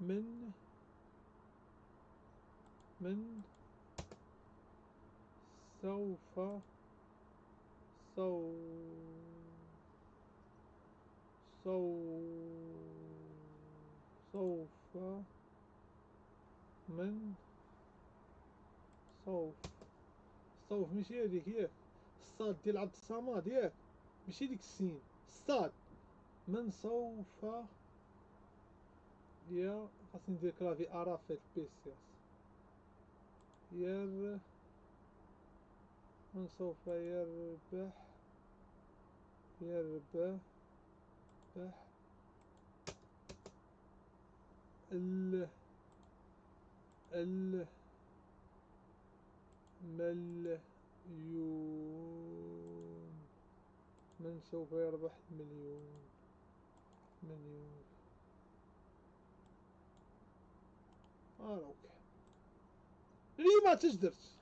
من من سوف سو سو سوف من سوف سوف ماشي هذيك ياك الصاد ديال عبد الصمد ياك ماشي ديك السين الصاد من سوف يا خاصني ندير كلافي ارا في البيسي ير من سوف يربح يربح بح ال ال مليون من سوف يربح المليون مليون آه أوكي. ليه ما تجدرش